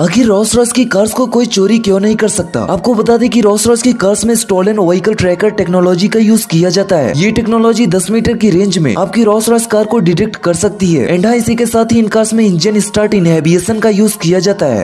आखिर रोस रॉस की कार्स को कोई चोरी क्यों नहीं कर सकता? आपको बता दें कि रोस रॉस की कार्स में स्टोलन व्हीकल ट्रैकर टेक्नोलॉजी का यूज़ किया जाता है। ये टेक्नोलॉजी 10 मीटर की रेंज में आपकी रोस रॉस कार को डिटेक्ट कर सकती है। एंड हाँ इसी के साथ ही इन कार्स में इंजन स्टार्ट इनहेबिएशन का यूज़ किया जाता है।